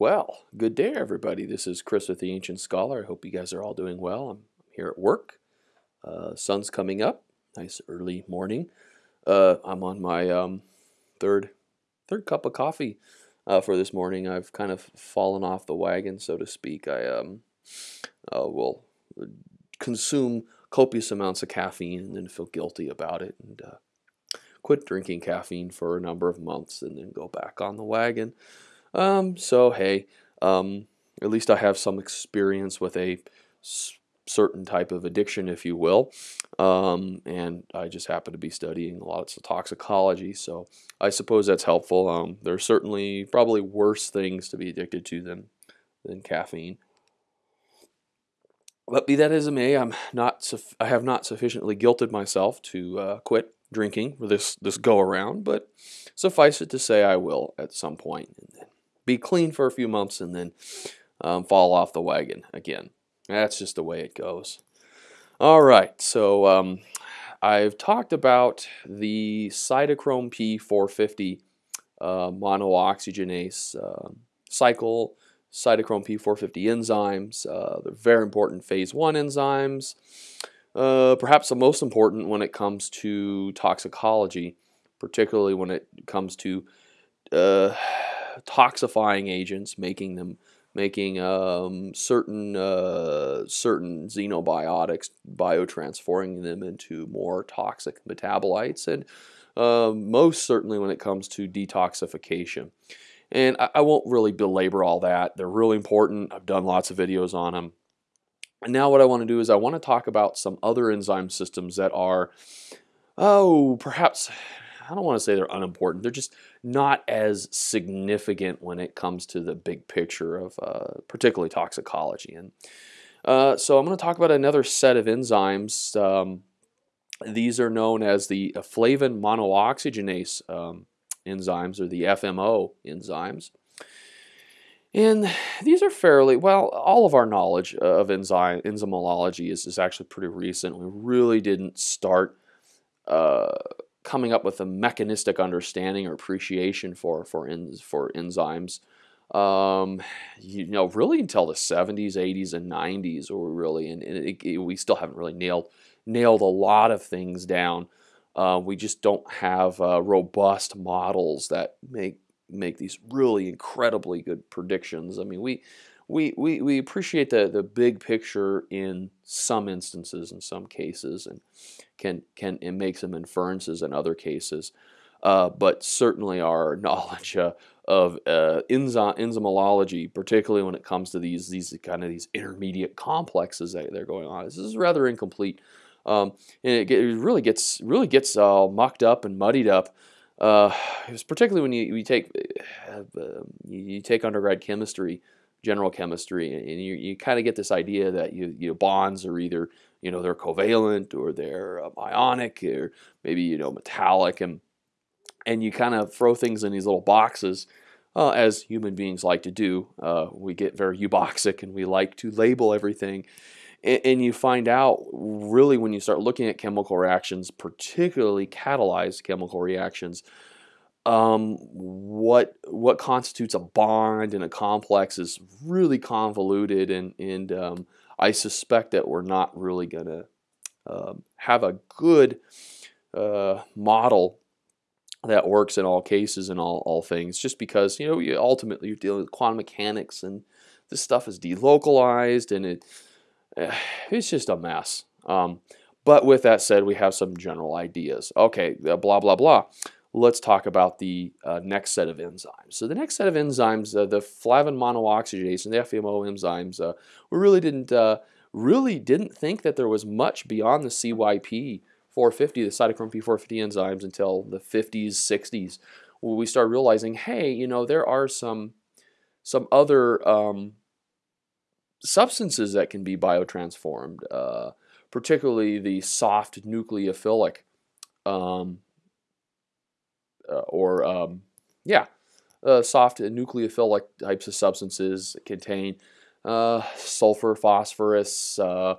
Well, good day, everybody. This is Chris with the Ancient Scholar. I hope you guys are all doing well. I'm here at work. Uh, sun's coming up. Nice early morning. Uh, I'm on my um, third third cup of coffee uh, for this morning. I've kind of fallen off the wagon, so to speak. I um, uh, will consume copious amounts of caffeine and then feel guilty about it and uh, quit drinking caffeine for a number of months and then go back on the wagon. Um, so hey, um, at least I have some experience with a certain type of addiction, if you will. Um, and I just happen to be studying a lot of toxicology, so I suppose that's helpful. Um, are certainly probably worse things to be addicted to than than caffeine. But be that as it may, I'm not. I have not sufficiently guilted myself to uh, quit drinking for this this go around. But suffice it to say, I will at some point be clean for a few months and then um, fall off the wagon again. That's just the way it goes. All right, so um, I've talked about the cytochrome P450 uh, monooxygenase uh, cycle, cytochrome P450 enzymes. Uh, they're very important phase one enzymes. Uh, perhaps the most important when it comes to toxicology, particularly when it comes to uh, toxifying agents, making them making um, certain uh, certain xenobiotics, biotransforming them into more toxic metabolites, and uh, most certainly when it comes to detoxification. And I, I, won't really belabor all that. They're really important. I've done lots of videos on them. And now what I want to do is I want to talk about some other enzyme systems that are, oh, perhaps I don't want to say they're unimportant. They're just not as significant when it comes to the big picture of uh, particularly toxicology. And uh, so I'm going to talk about another set of enzymes. Um, these are known as the flavin monooxygenase um, enzymes or the FMO enzymes. And these are fairly, well, all of our knowledge of enzyme, enzymology is, is actually pretty recent. We really didn't start uh, coming up with a mechanistic understanding or appreciation for for en- for enzymes. Um, you know, really until the 70s, 80s, and 90s, or really, and, it, it, we still haven't really nailed nailed a lot of things down. Uh, we just don't have uh, robust models that make make these really incredibly good predictions. I mean, we we, we, we appreciate the, the big picture in some instances, in some cases, and can can and make some inferences in other cases. Uh, but certainly our knowledge uh, of uh, enzyme, enzymology, particularly when it comes to these these kind of these intermediate complexes that they're going on, this is rather incomplete, um, and it, it, really gets really gets all mucked up and muddied up. Uh, particularly when you, you take uh, you take undergrad chemistry general chemistry, and you, you kind of get this idea that you, you know, bonds are either you know they're covalent or they're uh, ionic or maybe you know metallic, and and you kind of throw things in these little boxes. Uh, as human beings like to do, uh, we get very euboxic and we like to label everything. And, and you find out really when you start looking at chemical reactions, particularly catalyzed chemical reactions, um, what what constitutes a bond and a complex is really convoluted, and and um, I suspect that we're not really to uh, have a good uh, model that works in all cases and all, all things just because you know you ultimately you're dealing with quantum mechanics and this stuff is delocalized and it uh, it's just a mess. Um, but with that said we have some general ideas. Okay blah blah blah let's talk about the uh, next set of enzymes. So the next set of enzymes, uh, the flavin monooxygenase and the FMO enzymes, uh, we really didn't uh, really didn't think that there was much beyond the CYP 450, the cytochrome P450 enzymes, until the 50s, 60s, where we started realizing, hey, you know, there are some some other um, substances that can be biotransformed, uh, particularly the soft nucleophilic um, or um, yeah, uh, soft nucleophilic types of substances contain uh, sulfur, phosphorus, uh,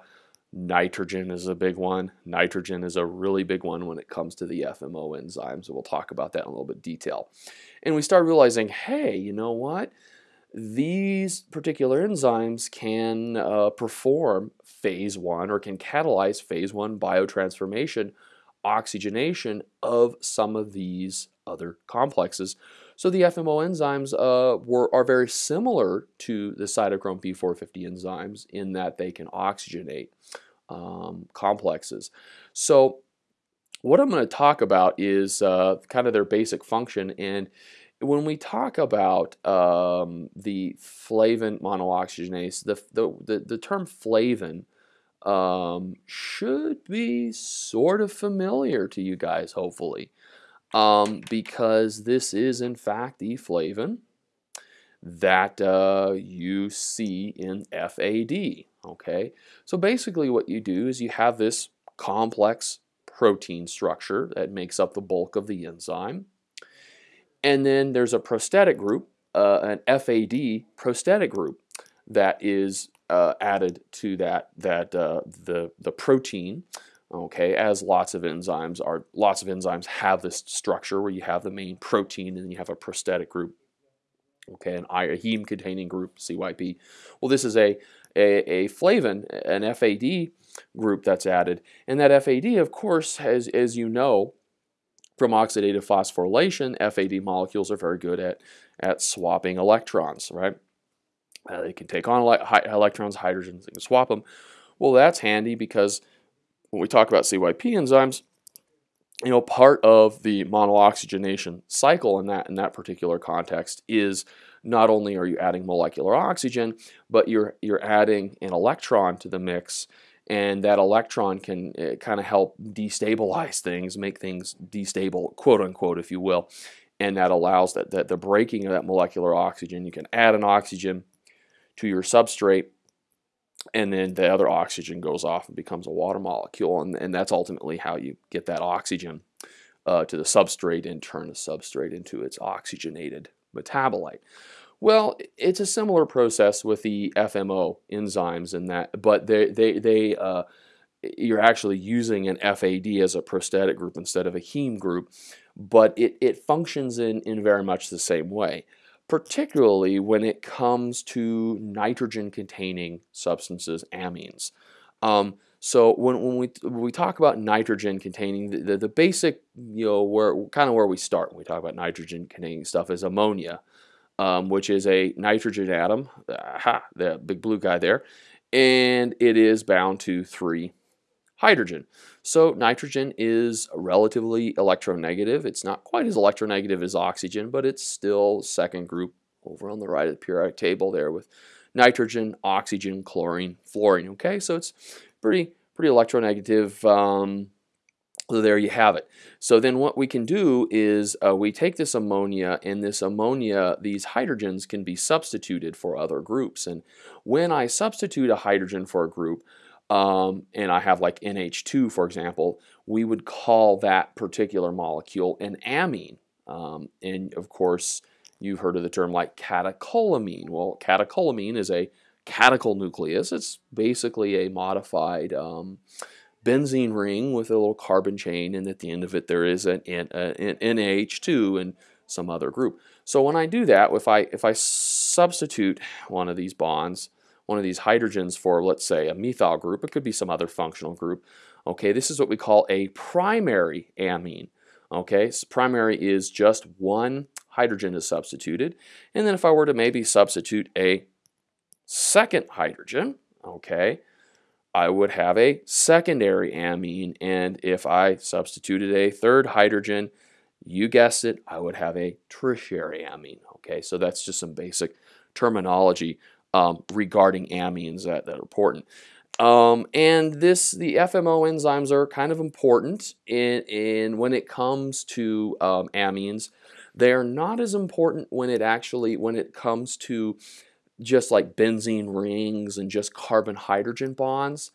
nitrogen is a big one. Nitrogen is a really big one when it comes to the FMO enzymes. We'll talk about that in a little bit detail. And we start realizing, hey, you know what? these particular enzymes can uh, perform phase one or can catalyze phase one biotransformation, oxygenation of some of these other complexes. So the FMO enzymes uh, were, are very similar to the cytochrome P450 enzymes in that they can oxygenate um, complexes. So what I'm going to talk about is uh, kind of their basic function and when we talk about um, the flavin monooxygenase, the, the, the, the term flavin um, should be sort of familiar to you guys, hopefully, um, because this is, in fact, the flavin that uh, you see in FAD. Okay, so basically, what you do is you have this complex protein structure that makes up the bulk of the enzyme. And then there's a prosthetic group, uh, an FAD prosthetic group that is uh, added to that that uh, the the protein. Okay, as lots of enzymes are, lots of enzymes have this structure where you have the main protein and you have a prosthetic group. Okay, an a heme containing group, CYP. Well, this is a, a, a flavin, an FAD group that's added. And that FAD, of course, has, as you know, from oxidative phosphorylation, FAD molecules are very good at, at swapping electrons, right? Uh, they can take on ele electrons, hydrogens, they can swap them. Well, that's handy because when we talk about CYP enzymes, you know, part of the monooxygenation cycle in that in that particular context is not only are you adding molecular oxygen, but you're you're adding an electron to the mix and that electron can uh, kind of help destabilize things, make things destable, quote unquote, if you will. And that allows that, that the breaking of that molecular oxygen. You can add an oxygen to your substrate, and then the other oxygen goes off and becomes a water molecule. And, and that's ultimately how you get that oxygen uh, to the substrate and turn the substrate into its oxygenated metabolite. Well, it's a similar process with the FMO enzymes in that, but they they they uh, you're actually using an FAD as a prosthetic group instead of a heme group, but it it functions in in very much the same way, particularly when it comes to nitrogen-containing substances, amines. Um, so when, when we when we talk about nitrogen containing the, the, the, basic you know where kind of where we start when we talk about nitrogen containing stuff is ammonia um, which is a nitrogen atom, aha, the big blue guy there, and it is bound to three hydrogen. So nitrogen is relatively electronegative. It's not quite as electronegative as oxygen, but it's still second group over on the right of the periodic table there with nitrogen, oxygen, chlorine, fluorine. Okay, so it's pretty pretty electronegative. Um, so there you have it. So then what we can do is uh, we take this ammonia and this ammonia, these hydrogens can be substituted for other groups. And when I substitute a hydrogen for a group, um, and I have like NH2 for example, we would call that particular molecule an amine. Um, and of course, you've heard of the term like catecholamine. Well, catecholamine is a catechol nucleus. It's basically a modified um, benzene ring with a little carbon chain and at the end of it there is an, an, an NH2 and some other group. So when I do that, if I, if I substitute one of these bonds, one of these hydrogens for let's say a methyl group, it could be some other functional group, okay, this is what we call a primary amine. Okay, so primary is just one hydrogen is substituted. And then if I were to maybe substitute a second hydrogen, okay, I would have a secondary amine. And if I substituted a third hydrogen, you guessed it, I would have a tertiary amine. Okay, so that's just some basic terminology um, regarding amines that, that are important. Um, and this, the FMO enzymes are kind of important in, in when it comes to um, amines. They are not as important when it actually, when it comes to just like benzene rings and just carbon hydrogen bonds.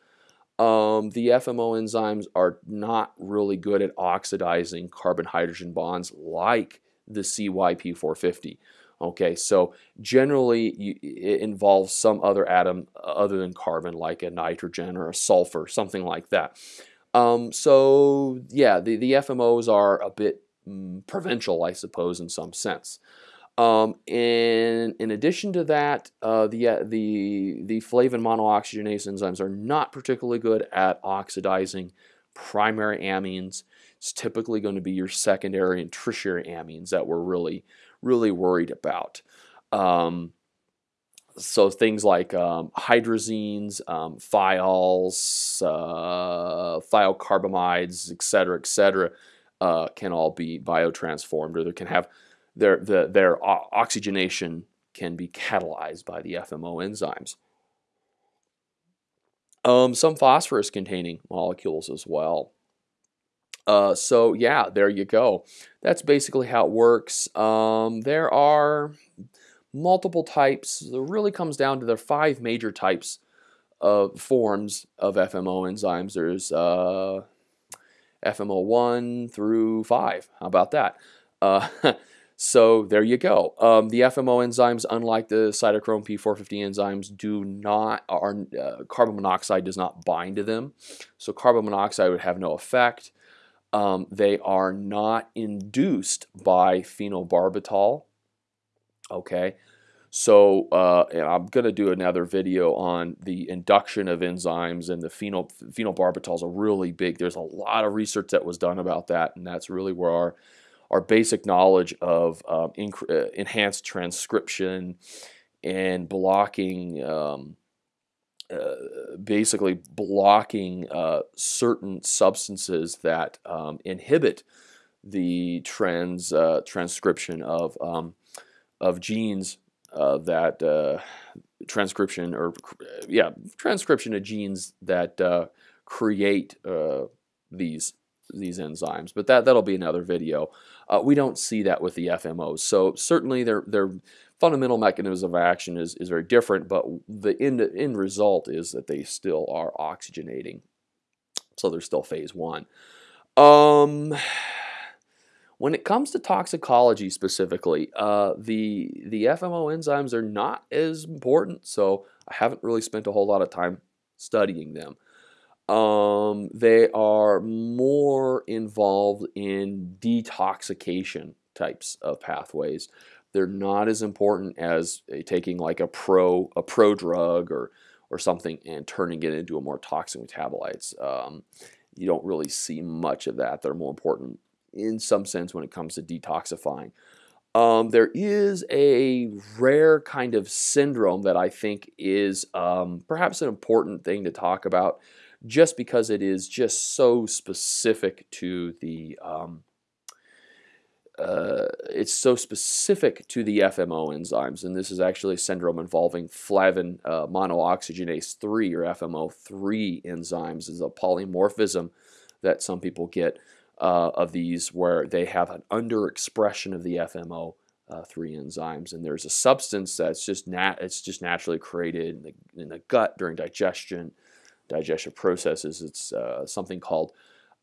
Um, the FMO enzymes are not really good at oxidizing carbon hydrogen bonds like the CYP450. Okay, so generally you, it involves some other atom other than carbon, like a nitrogen or a sulfur, something like that. Um, so yeah, the, the FMOs are a bit mm, provincial, I suppose, in some sense. Um, and in addition to that, uh, the, uh, the, the flavin monooxygenase enzymes are not particularly good at oxidizing primary amines. It's typically going to be your secondary and tertiary amines that we're really, really worried about. Um, so things like um, hydrazines, um, thiols, uh, thiocarbamides, et cetera, et cetera, uh, can all be biotransformed or they can have their, the, their oxygenation can be catalyzed by the FMO enzymes. Um, some phosphorus containing molecules as well. Uh, so yeah, there you go. That's basically how it works. Um, there are multiple types. It really comes down to the five major types of forms of FMO enzymes. There's uh, FMO1 through 5. How about that? Uh, so there you go. Um, the FMO enzymes, unlike the cytochrome P450 enzymes, do not are uh, carbon monoxide does not bind to them. So carbon monoxide would have no effect. Um, they are not induced by phenobarbital. Okay, so uh, I'm going to do another video on the induction of enzymes and the phenol, phenobarbital is a really big, there's a lot of research that was done about that and that's really where our, our basic knowledge of um, uh, enhanced transcription and blocking, um, uh, basically blocking uh, certain substances that um, inhibit the trans uh, transcription of um, of genes uh, that uh, transcription or yeah transcription of genes that create these these enzymes. But that that'll be another video. We don't see that with the FMOs so certainly their their fundamental mechanism of action is, is very different but the end, end result is that they still are oxygenating so they're still phase one um when it comes to toxicology specifically, uh, the the FMO enzymes are not as important, so I haven't really spent a whole lot of time studying them. Um, they are more involved in detoxication types of pathways. They're not as important as taking like a pro a pro drug or or something and turning it into a more toxic metabolites. Um, you don't really see much of that. They're more important in some sense when it comes to detoxifying. Um, there is a rare kind of syndrome that I think is um, perhaps an important thing to talk about just because it is just so specific to the um, uh, it's so specific to the FMO enzymes, and this is actually a syndrome involving flavin uh, monooxygenase 3 or FMO3 enzymes. is a polymorphism that some people get uh, of these where they have an underexpression of the FMO uh, three enzymes, and there's a substance that's just nat it's just naturally created in the, in the gut during digestion, digestive processes. It's uh, something called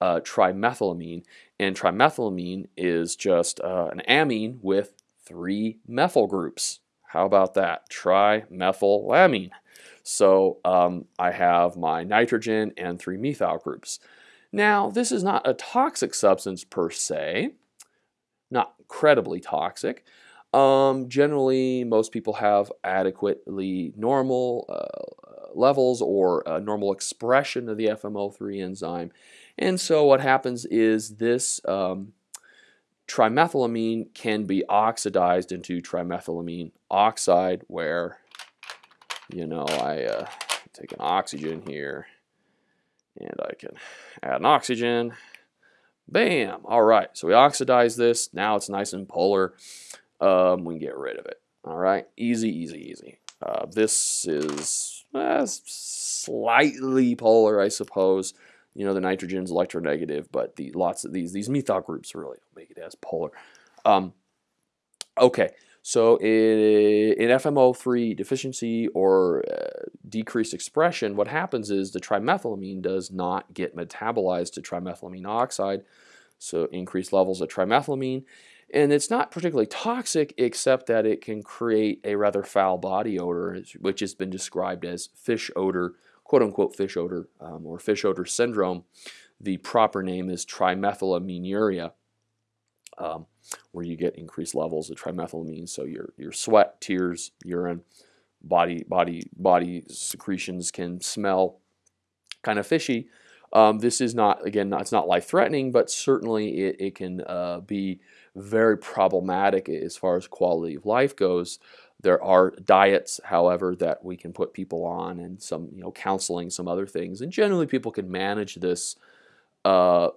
uh, trimethylamine, and trimethylamine is just uh, an amine with three methyl groups. How about that? Trimethylamine. So um, I have my nitrogen and three methyl groups. Now, this is not a toxic substance per se, not incredibly toxic. Um, generally, most people have adequately normal uh, levels or normal expression of the FMO3 enzyme. And so what happens is this um, trimethylamine can be oxidized into trimethylamine oxide where, you know, I uh, take an oxygen here and I can add an oxygen. Bam! All right, so we oxidize this. Now it's nice and polar. Um, we can get rid of it. All right, easy, easy, easy. Uh, this is uh, slightly polar, I suppose. You know, the nitrogen's electronegative, but the lots of these these methyl groups really make it as polar. Um, okay, so in, in FMO3 deficiency or uh, decreased expression, what happens is the trimethylamine does not get metabolized to trimethylamine oxide, so increased levels of trimethylamine. And it's not particularly toxic except that it can create a rather foul body odor, which has been described as fish odor, quote unquote fish odor, um, or fish odor syndrome. The proper name is trimethylaminuria. Um, where you get increased levels of trimethylamine. So your your sweat, tears, urine, body body body secretions can smell kind of fishy. Um, this is not again, it's not life threatening, but certainly it, it can uh, be very problematic as far as quality of life goes. There are diets, however, that we can put people on, and some you know counseling, some other things, and generally people can manage this uh,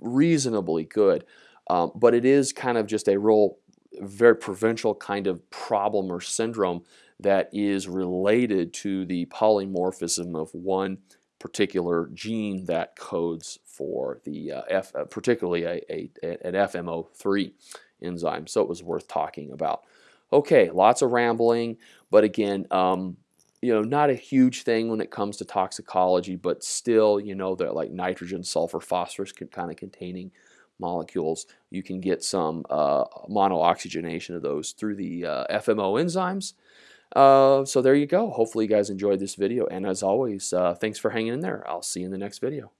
reasonably good. Um, but it is kind of just a real, very provincial kind of problem or syndrome that is related to the polymorphism of one particular gene that codes for the uh, F, uh, particularly a, a, an FMO3 enzyme. So it was worth talking about. Okay, lots of rambling, but again, um, you know, not a huge thing when it comes to toxicology, but still, you know, that like nitrogen, sulfur, phosphorus kind of containing molecules. You can get some uh, monooxygenation of those through the uh, FMO enzymes. Uh, so there you go. Hopefully you guys enjoyed this video. And as always, uh, thanks for hanging in there. I'll see you in the next video.